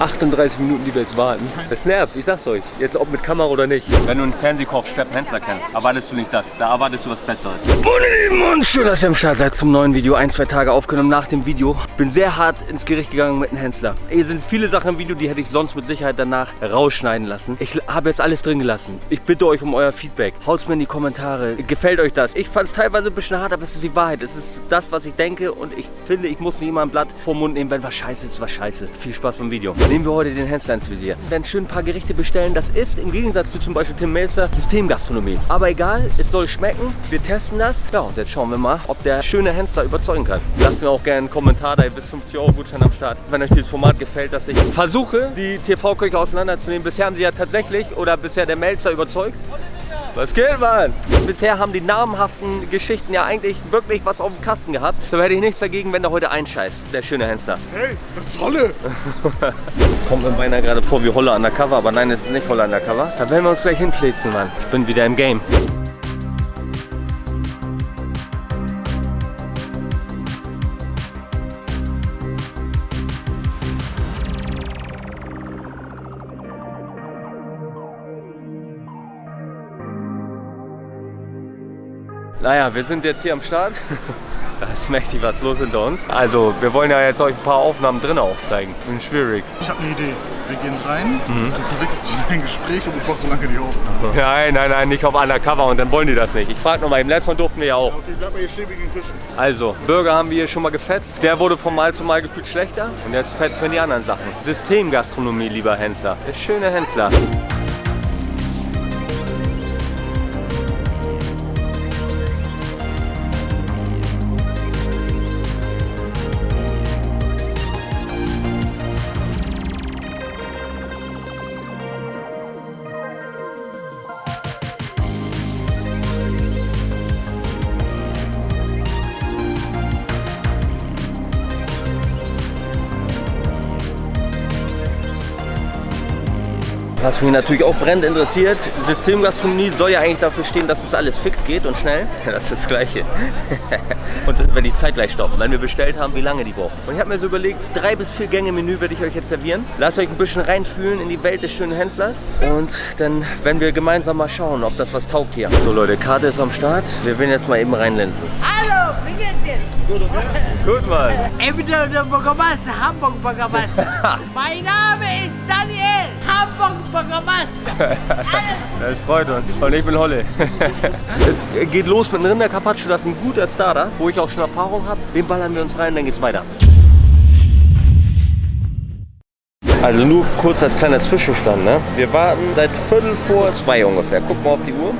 38 Minuten, die wir jetzt warten. Das nervt, ich sag's euch. Jetzt ob mit Kamera oder nicht. Wenn du einen Fernsehkoch Steffen Hensler kennst, erwartest du nicht das. Da erwartest du was Besseres. Meine Lieben und schön, dass ihr am Start seid zum neuen Video. Ein, zwei Tage aufgenommen nach dem Video. Bin sehr hart ins Gericht gegangen mit dem Hensler. Hier sind viele Sachen im Video, die hätte ich sonst mit Sicherheit danach rausschneiden lassen. Ich habe jetzt alles drin gelassen. Ich bitte euch um euer Feedback. Haut's mir in die Kommentare. Gefällt euch das? Ich fand es teilweise ein bisschen hart, aber es ist die Wahrheit. Es ist das, was ich denke und ich finde, ich muss nicht immer ein Blatt vom Mund nehmen, wenn was scheiße ist, was scheiße. Viel Spaß beim Video. Nehmen wir heute den Hensler ins Visier. Wir werden schön ein paar Gerichte bestellen. Das ist im Gegensatz zu zum Beispiel Tim Melzer Systemgastronomie. Aber egal, es soll schmecken. Wir testen das. Ja, und jetzt schauen wir mal, ob der schöne Hensler überzeugen kann. Lasst mir auch gerne einen Kommentar da. Bis 50 Euro Gutschein am Start. Wenn euch dieses Format gefällt, dass ich versuche, die TV-Köche auseinanderzunehmen. Bisher haben sie ja tatsächlich, oder bisher der Melzer überzeugt. Was geht, Mann? Bisher haben die namhaften Geschichten ja eigentlich wirklich was auf dem Kasten gehabt. Da hätte ich nichts dagegen, wenn der heute einscheißt, der schöne Hensler. Hey, das ist Holle! Kommt mir beinahe gerade vor wie Holle undercover, aber nein, es ist nicht Holle undercover. Da werden wir uns gleich hinflitzen, Mann. Ich bin wieder im Game. Naja, wir sind jetzt hier am Start. Da ist mächtig was los hinter uns. Also, wir wollen ja jetzt euch ein paar Aufnahmen drinnen aufzeigen. Bin schwierig. Ich habe eine Idee. Wir gehen rein, dann verwickelt sich ein Gespräch und du brauchst so lange die Aufnahme. Nein, nein, nein, nicht auf undercover und dann wollen die das nicht. Ich frage nochmal, im letzten Mal durften wir ja auch. Okay, bleib mal hier stehen wegen den Tischen. Also, Burger haben wir hier schon mal gefetzt. Der wurde von Mal zu Mal gefühlt schlechter. Und jetzt fetzen wir die anderen Sachen. Systemgastronomie, lieber Hensler. Der schöne Hensler. Was mich natürlich auch brennend interessiert, Systemgastronomie soll ja eigentlich dafür stehen, dass es alles fix geht und schnell. Das ist das Gleiche. und dass wir die Zeit gleich stoppen, wenn wir bestellt haben, wie lange die brauchen. Und ich habe mir so überlegt, drei bis vier Gänge Menü werde ich euch jetzt servieren. Lasst euch ein bisschen reinfühlen in die Welt des schönen Händlers. Und dann werden wir gemeinsam mal schauen, ob das was taugt hier. So Leute, Karte ist am Start. Wir werden jetzt mal eben reinlinsen. Hallo, wie geht's jetzt? Gut, Mann. Ich bin der Bürgermeister, Hamburg Bürgermeister. mein Name ist Daniel, Hamburg Bürgermeister. Alles Das freut uns. Und ich bin Holle. es geht los mit einem Rinder Carpaccio, das ist ein guter Starter, wo ich auch schon Erfahrung habe. Den ballern wir uns rein, dann geht's weiter. Also nur kurz als kleiner Zwischenstand, ne? Wir warten seit Viertel vor zwei ungefähr. Guck mal auf die Uhr.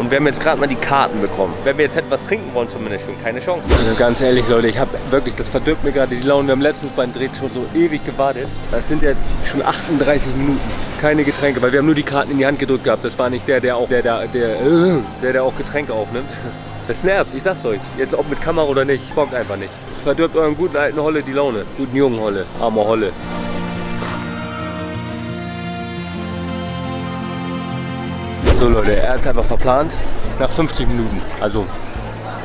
Und wir haben jetzt gerade mal die Karten bekommen. Wenn wir jetzt hätten was trinken wollen zumindest schon, keine Chance. Also ganz ehrlich Leute, ich habe wirklich, das verdirbt mir gerade die Laune. Wir haben letztens beim Dreh schon so ewig gewartet. Das sind jetzt schon 38 Minuten. Keine Getränke, weil wir haben nur die Karten in die Hand gedrückt gehabt. Das war nicht der, der auch, der, der, der, äh, der, der auch Getränke aufnimmt. Das nervt, ich sag's euch. Jetzt ob mit Kamera oder nicht, bockt einfach nicht. Das verdirbt euren guten alten Holle die Laune. Guten jungen Holle, armer Holle. So Leute, er ist einfach verplant. Nach 50 Minuten. Also,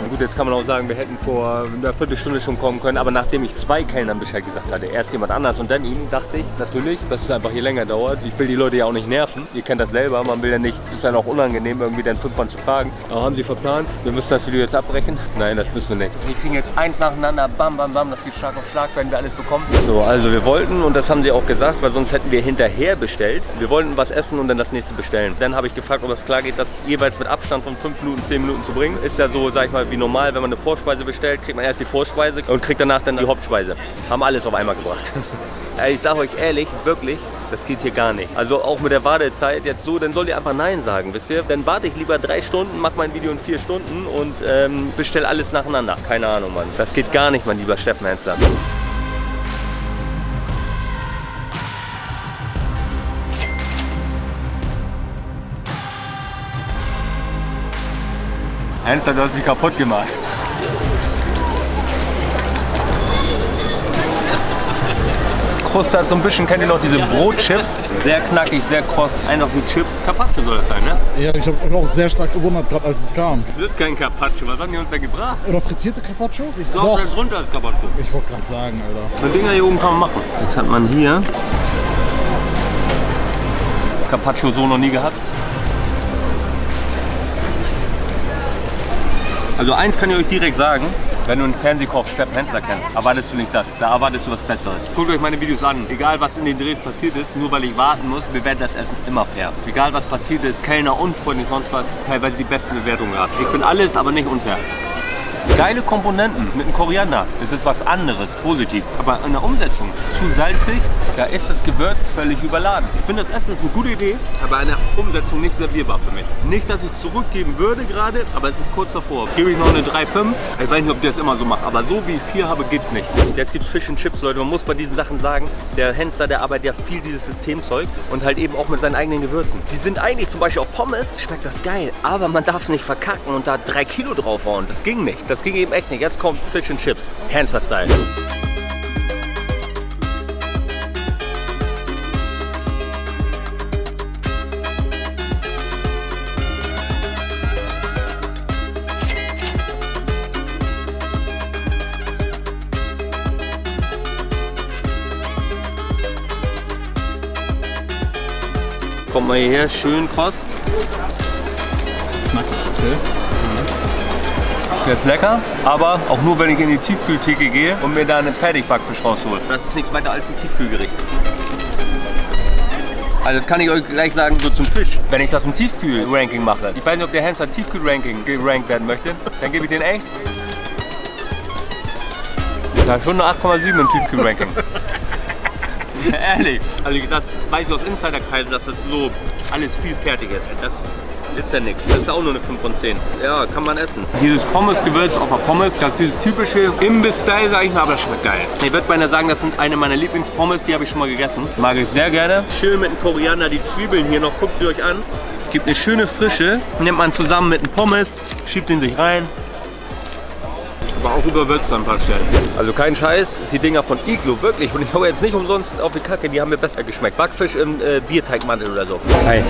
gut, jetzt kann man auch sagen, wir hätten vor einer Viertelstunde schon kommen können. Aber nachdem ich zwei Kellnern Bescheid gesagt hatte, erst jemand anders und dann ihm, dachte ich natürlich, dass es einfach hier länger dauert. Ich will die Leute ja auch nicht nerven. Ihr kennt das selber. Man will ja nicht, es ist dann auch unangenehm, irgendwie den fünfmal zu fragen. Aber haben sie verplant? Wir müssen das Video jetzt abbrechen? Nein, das müssen wir nicht. Wir kriegen jetzt eins nacheinander, bam, bam, bam. Das geht Schlag auf Schlag, werden wir alles bekommen. So, also wir wollten, und das haben sie auch gesagt, weil sonst hätten wir hinterher bestellt. Wir wollten was essen und dann das nächste bestellen. Dann habe ich gefragt, ob es klar geht, das jeweils mit Abstand von 5 Minuten, 10 Minuten zu bringen. Ist ja so, sag ich mal, wie normal, wenn man eine Vorspeise bestellt, kriegt man erst die Vorspeise und kriegt danach dann die Hauptspeise. Haben alles auf einmal gebracht. Ich sage euch ehrlich, wirklich, das geht hier gar nicht. Also auch mit der Wartezeit jetzt so, dann sollt ihr einfach Nein sagen, wisst ihr? Dann warte ich lieber drei Stunden, mach mein Video in vier Stunden und ähm, bestell alles nacheinander. Keine Ahnung, Mann. Das geht gar nicht, mein lieber Steffen Hensler. Hensler, du hast mich kaputt gemacht. Kruste hat so ein bisschen, kennt ihr noch diese Brotchips? Sehr knackig, sehr kross, einfach wie Chips. Carpaccio soll das sein, ne? Ja, ich habe mich auch sehr stark gewundert, gerade als es kam. Das ist kein Carpaccio, was haben die uns da gebracht? Oder frittierte Carpaccio? Ich glaube, das drunter ist Carpaccio. Ich wollte gerade sagen, Alter. Die Dinger hier oben kann man machen. Jetzt hat man hier Carpaccio so noch nie gehabt. Also eins kann ich euch direkt sagen, wenn du einen Fernsehkoch Hensler kennst, erwartest du nicht das, da erwartest du was Besseres. Guckt euch meine Videos an, egal was in den Drehs passiert ist, nur weil ich warten muss, bewertet das Essen immer fair. Egal was passiert ist, Kellner, unfreundlich, sonst was, teilweise die besten Bewertungen gehabt. Ich bin alles, aber nicht unfair. Geile Komponenten mit dem Koriander, das ist was anderes, positiv. Aber in der Umsetzung zu salzig, da ist das Gewürz völlig überladen. Ich finde das Essen ist eine gute Idee, aber in der Umsetzung nicht servierbar für mich. Nicht, dass ich es zurückgeben würde gerade, aber es ist kurz davor. Gebe ich noch eine 3,5. Ich weiß nicht, ob der es immer so macht, aber so wie ich es hier habe, geht's nicht. Jetzt gibt es Fish and Chips, Leute. Man muss bei diesen Sachen sagen, der Hensler, der arbeitet ja viel dieses Systemzeug und halt eben auch mit seinen eigenen Gewürzen. Die sind eigentlich zum Beispiel auf Pommes, schmeckt das geil, aber man darf es nicht verkacken und da drei Kilo draufhauen. Das ging nicht. Das ging eben echt nicht. Jetzt kommt Fish and Chips. Hensler-Style. Kommt mal hierher, schön kross. Knackig, okay. Der ist lecker, aber auch nur, wenn ich in die Tiefkühltheke gehe und mir da einen Fertigbackfisch raushole. Das ist nichts weiter als ein Tiefkühlgericht. Also das kann ich euch gleich sagen, so zum Fisch. Wenn ich das im Tiefkühl-Ranking mache, ich weiß nicht, ob der Hensler Tiefkühl-Ranking gerankt werden möchte, dann gebe ich den echt. Ja, schon eine 8,7 im Tiefkühl-Ranking. Ehrlich, also das weiß ich aus Insiderkreisen, dass das so alles viel fertig ist. Das ist ja nichts. Das ist auch nur eine 5 von 10. Ja, kann man essen. Dieses Pommes-Gewürz auf der Pommes, das ist dieses typische Imbiss-Style, sag ich mal, aber das schmeckt geil. Ich würde beinahe sagen, das sind eine meiner Lieblingspommes, die habe ich schon mal gegessen. Mag ich sehr gerne. Schön mit dem Koriander, die Zwiebeln hier noch, guckt sie euch an. Gibt eine schöne Frische, nimmt man zusammen mit dem Pommes, schiebt ihn sich rein. Aber auch überwürzt an ein paar Stellen. Also kein Scheiß, die Dinger von Iglo, wirklich. Und ich hau jetzt nicht umsonst auf die Kacke, die haben mir besser geschmeckt. Backfisch im äh, Bierteigmantel oder so. Hi.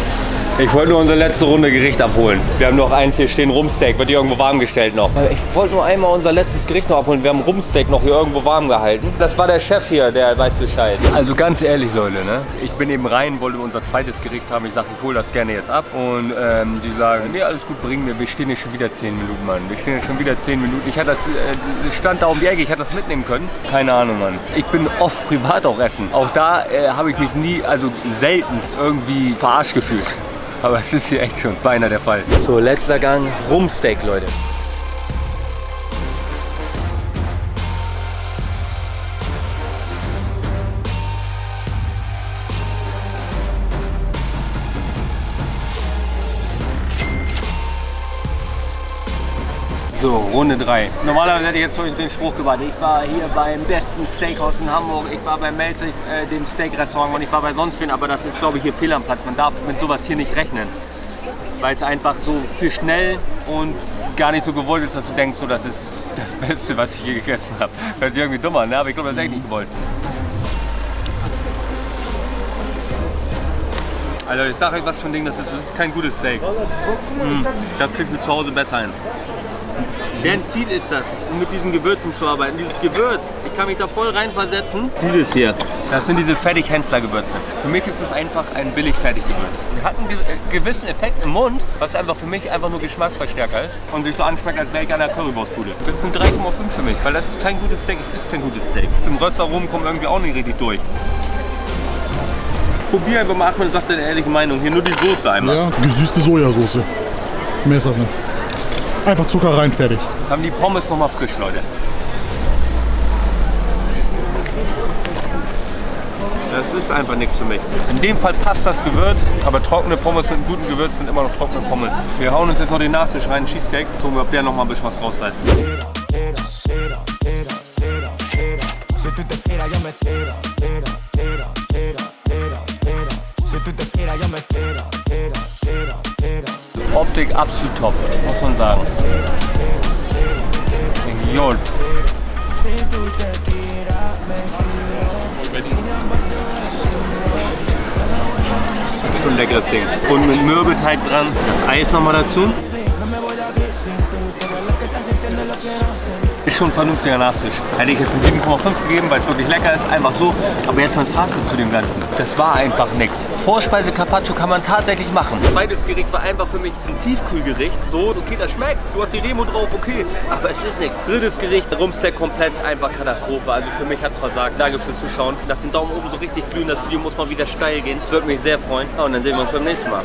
Ich wollte nur unsere letzte Runde Gericht abholen. Wir haben noch eins hier stehen, Rumsteak, wird hier irgendwo warm gestellt noch. Ich wollte nur einmal unser letztes Gericht noch abholen. Wir haben Rumsteak noch hier irgendwo warm gehalten. Das war der Chef hier, der weiß Bescheid. Also ganz ehrlich, Leute, ne? Ich bin eben rein, wollte unser zweites Gericht haben. Ich sage, ich hole das gerne jetzt ab. Und ähm, die sagen, nee, alles gut, bringen wir. Wir stehen hier schon wieder 10 Minuten, Mann. Wir stehen hier schon wieder 10 Minuten. Ich hatte das, äh, stand da um die Ecke, ich hätte das mitnehmen können. Keine Ahnung, Mann. Ich bin oft privat auch essen. Auch da äh, habe ich mich nie, also seltenst irgendwie verarscht gefühlt. Aber es ist hier echt schon beinahe der Fall. So, letzter Gang, Rumsteak, Leute. So, Runde 3. Normalerweise hätte ich jetzt den Spruch gewartet. Ich war hier beim besten Steakhouse in Hamburg, ich war bei Melzig, äh, dem Steak-Restaurant und ich war bei sonst wen, aber das ist, glaube ich, hier fehl am Platz. Man darf mit sowas hier nicht rechnen. Weil es einfach so für schnell und gar nicht so gewollt ist, dass du denkst, so, das ist das Beste, was ich je gegessen habe. Hört sich irgendwie dumm an, ne? aber ich glaube, das ist echt nicht gewollt. Also ich sage euch was für ein Ding, das ist, das ist kein gutes Steak. Mm, das kriegst du zu Hause besser hin. Deren Ziel ist das, mit diesen Gewürzen zu arbeiten. Dieses Gewürz, ich kann mich da voll reinversetzen. Dieses hier, das sind diese Fertig-Hensler-Gewürze. Für mich ist es einfach ein billig Fertiggewürz. Hat einen ge äh, gewissen Effekt im Mund, was einfach für mich einfach nur Geschmacksverstärker ist und sich so anschmeckt, als wäre ich an der Currywurstbude. Das ist ein 3,5 für mich, weil das ist kein gutes Steak, es ist kein gutes Steak. Zum Röster rum kommt irgendwie auch nicht richtig durch. Probier einfach mal, Achmed sagt deine ehrliche Meinung. Hier nur die Soße einmal. Ja, gesüßte Sojasauce. Mehr ist das nicht. Einfach Zucker rein, fertig. Jetzt haben die Pommes noch mal frisch, Leute. Das ist einfach nichts für mich. In dem Fall passt das Gewürz, aber trockene Pommes mit einem guten Gewürz sind immer noch trockene Pommes. Wir hauen uns jetzt noch den Nachtisch rein, Cheesecake. Gucken wir, ob der noch mal ein bisschen was rausreißt. Si tú te tiras, yo me Optik absolut top, muss man sagen. Jod. Schon leckeres Ding. Und mit Mürbeteig dran, das Eis nochmal dazu. Ist schon ein vernünftiger Nachtisch. Hätte ich jetzt einen 7,5 gegeben, weil es wirklich lecker ist, einfach so. Aber jetzt mein Fazit zu dem Ganzen. Das war einfach nichts. Vorspeise Carpaccio kann man tatsächlich machen. Zweites Gericht war einfach für mich ein Tiefkühlgericht. So, okay, das schmeckt. Du hast die Remo drauf, okay. Aber es ist nichts. Drittes Gericht, Rumsteak komplett einfach Katastrophe. Also für mich hat es versagt. Danke fürs Zuschauen. Lasst den Daumen oben so richtig glühen. Das Video muss mal wieder steil gehen. Das würde mich sehr freuen. Und dann sehen wir uns beim nächsten Mal.